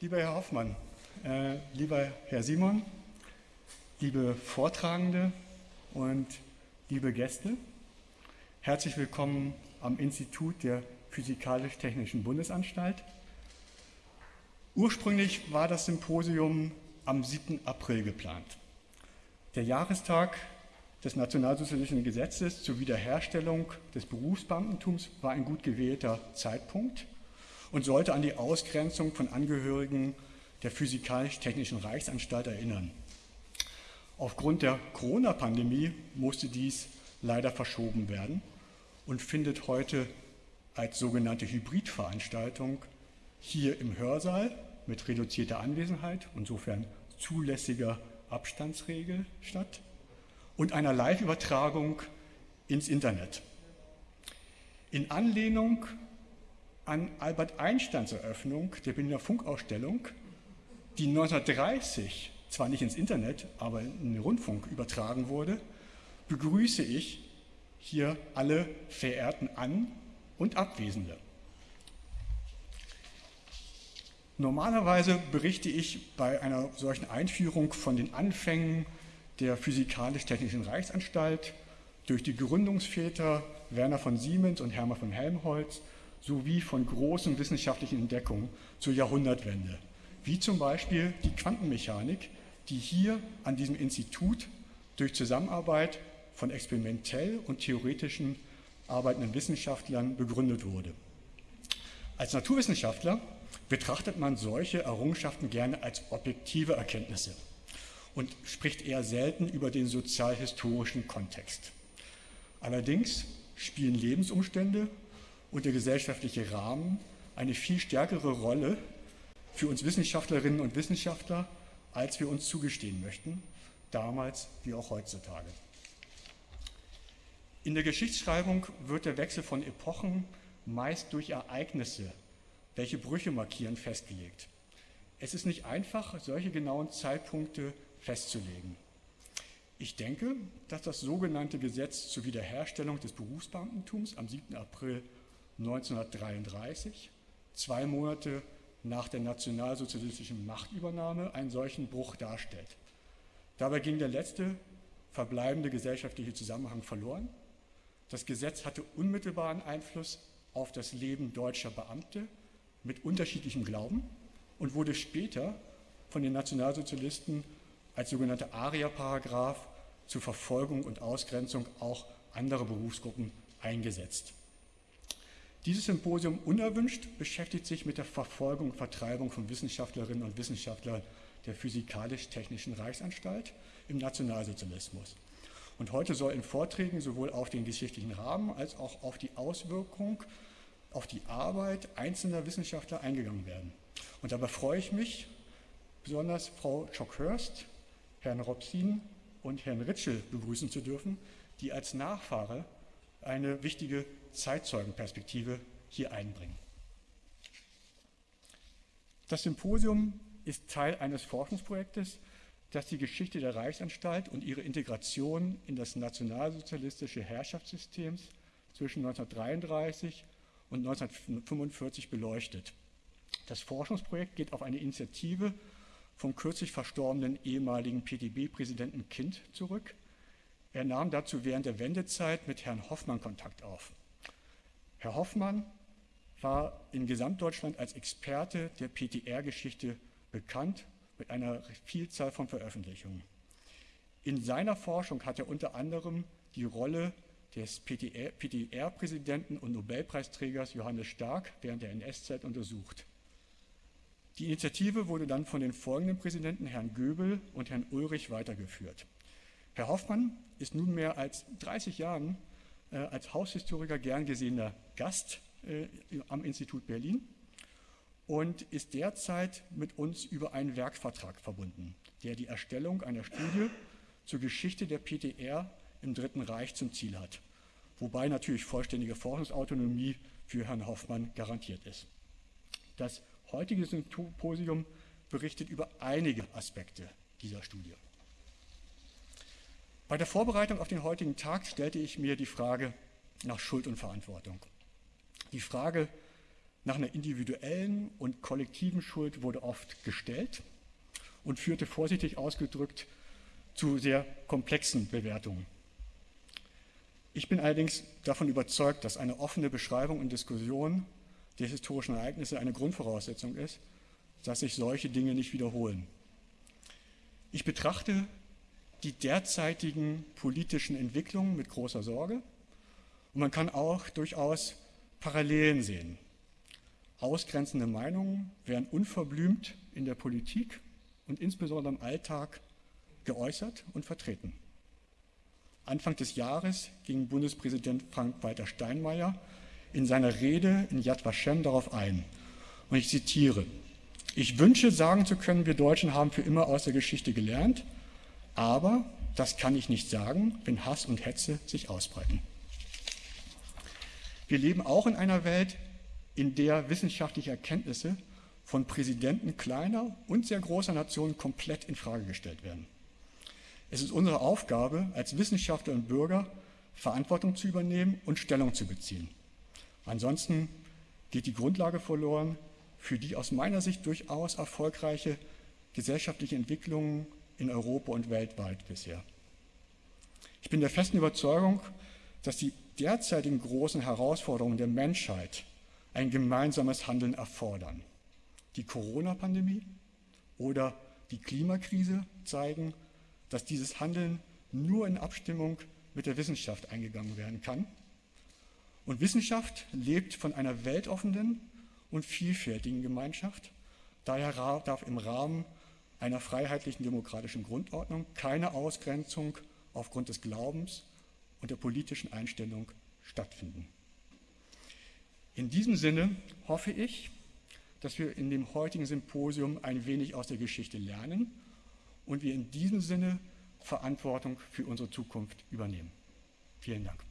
Lieber Herr Hoffmann, äh, lieber Herr Simon, liebe Vortragende und liebe Gäste, herzlich willkommen am Institut der Physikalisch-Technischen Bundesanstalt. Ursprünglich war das Symposium am 7. April geplant. Der Jahrestag des Nationalsozialistischen Gesetzes zur Wiederherstellung des Berufsbeamtentums war ein gut gewählter Zeitpunkt und sollte an die Ausgrenzung von Angehörigen der Physikalisch-Technischen Reichsanstalt erinnern. Aufgrund der Corona-Pandemie musste dies leider verschoben werden und findet heute als sogenannte Hybridveranstaltung hier im Hörsaal mit reduzierter Anwesenheit, insofern zulässiger Abstandsregel statt und einer Live-Übertragung ins Internet. In Anlehnung an Albert Einsteins Eröffnung der Berliner Funkausstellung, die 1930 zwar nicht ins Internet, aber in den Rundfunk übertragen wurde, begrüße ich hier alle verehrten An- und Abwesende. Normalerweise berichte ich bei einer solchen Einführung von den Anfängen der Physikalisch-Technischen Reichsanstalt durch die Gründungsväter Werner von Siemens und Hermann von Helmholtz sowie von großen wissenschaftlichen Entdeckungen zur Jahrhundertwende, wie zum Beispiel die Quantenmechanik, die hier an diesem Institut durch Zusammenarbeit von experimentell und theoretischen arbeitenden Wissenschaftlern begründet wurde. Als Naturwissenschaftler betrachtet man solche Errungenschaften gerne als objektive Erkenntnisse und spricht eher selten über den sozialhistorischen Kontext. Allerdings spielen Lebensumstände und der gesellschaftliche Rahmen eine viel stärkere Rolle für uns Wissenschaftlerinnen und Wissenschaftler, als wir uns zugestehen möchten, damals wie auch heutzutage. In der Geschichtsschreibung wird der Wechsel von Epochen meist durch Ereignisse, welche Brüche markieren, festgelegt. Es ist nicht einfach, solche genauen Zeitpunkte festzulegen. Ich denke, dass das sogenannte Gesetz zur Wiederherstellung des Berufsbeamtentums am 7. April 1933, zwei Monate nach der nationalsozialistischen Machtübernahme, einen solchen Bruch darstellt. Dabei ging der letzte verbleibende gesellschaftliche Zusammenhang verloren. Das Gesetz hatte unmittelbaren Einfluss auf das Leben deutscher Beamte mit unterschiedlichem Glauben und wurde später von den Nationalsozialisten als sogenannter ARIA-Paragraph zur Verfolgung und Ausgrenzung auch anderer Berufsgruppen eingesetzt. Dieses Symposium unerwünscht beschäftigt sich mit der Verfolgung und Vertreibung von Wissenschaftlerinnen und Wissenschaftlern der Physikalisch-Technischen Reichsanstalt im Nationalsozialismus. Und heute soll in Vorträgen sowohl auf den geschichtlichen Rahmen als auch auf die Auswirkung auf die Arbeit einzelner Wissenschaftler eingegangen werden. Und dabei freue ich mich, besonders Frau Schockhörst, Herrn Robsin und Herrn Ritschel begrüßen zu dürfen, die als Nachfahre eine wichtige Zeitzeugenperspektive hier einbringen. Das Symposium ist Teil eines Forschungsprojektes, das die Geschichte der Reichsanstalt und ihre Integration in das nationalsozialistische Herrschaftssystem zwischen 1933 und 1945 beleuchtet. Das Forschungsprojekt geht auf eine Initiative vom kürzlich verstorbenen ehemaligen PDB-Präsidenten Kind zurück. Er nahm dazu während der Wendezeit mit Herrn Hoffmann Kontakt auf. Herr Hoffmann war in Gesamtdeutschland als Experte der PTR-Geschichte bekannt mit einer Vielzahl von Veröffentlichungen. In seiner Forschung hat er unter anderem die Rolle des PTR-Präsidenten und Nobelpreisträgers Johannes Stark während der NS-Zeit untersucht. Die Initiative wurde dann von den folgenden Präsidenten Herrn Göbel und Herrn Ulrich weitergeführt. Herr Hoffmann ist nunmehr als 30 Jahren als Haushistoriker gern gesehener Gast äh, am Institut Berlin und ist derzeit mit uns über einen Werkvertrag verbunden, der die Erstellung einer Studie zur Geschichte der PTR im Dritten Reich zum Ziel hat, wobei natürlich vollständige Forschungsautonomie für Herrn Hoffmann garantiert ist. Das heutige Symposium berichtet über einige Aspekte dieser Studie. Bei der Vorbereitung auf den heutigen Tag stellte ich mir die Frage nach Schuld und Verantwortung. Die Frage nach einer individuellen und kollektiven Schuld wurde oft gestellt und führte vorsichtig ausgedrückt zu sehr komplexen Bewertungen. Ich bin allerdings davon überzeugt, dass eine offene Beschreibung und Diskussion der historischen Ereignisse eine Grundvoraussetzung ist, dass sich solche Dinge nicht wiederholen. Ich betrachte die derzeitigen politischen Entwicklungen mit großer Sorge und man kann auch durchaus Parallelen sehen. Ausgrenzende Meinungen werden unverblümt in der Politik und insbesondere im Alltag geäußert und vertreten. Anfang des Jahres ging Bundespräsident Frank-Walter Steinmeier in seiner Rede in Yad Vashem darauf ein. Und ich zitiere, ich wünsche sagen zu können, wir Deutschen haben für immer aus der Geschichte gelernt, aber das kann ich nicht sagen, wenn Hass und Hetze sich ausbreiten. Wir leben auch in einer Welt, in der wissenschaftliche Erkenntnisse von Präsidenten kleiner und sehr großer Nationen komplett in Frage gestellt werden. Es ist unsere Aufgabe, als Wissenschaftler und Bürger Verantwortung zu übernehmen und Stellung zu beziehen. Ansonsten geht die Grundlage verloren für die aus meiner Sicht durchaus erfolgreiche gesellschaftliche Entwicklung in Europa und weltweit bisher. Ich bin der festen Überzeugung, dass die derzeitigen großen Herausforderungen der Menschheit ein gemeinsames Handeln erfordern. Die Corona-Pandemie oder die Klimakrise zeigen, dass dieses Handeln nur in Abstimmung mit der Wissenschaft eingegangen werden kann. Und Wissenschaft lebt von einer weltoffenen und vielfältigen Gemeinschaft. Daher darf im Rahmen einer freiheitlichen demokratischen Grundordnung keine Ausgrenzung aufgrund des Glaubens und der politischen Einstellung stattfinden. In diesem Sinne hoffe ich, dass wir in dem heutigen Symposium ein wenig aus der Geschichte lernen und wir in diesem Sinne Verantwortung für unsere Zukunft übernehmen. Vielen Dank.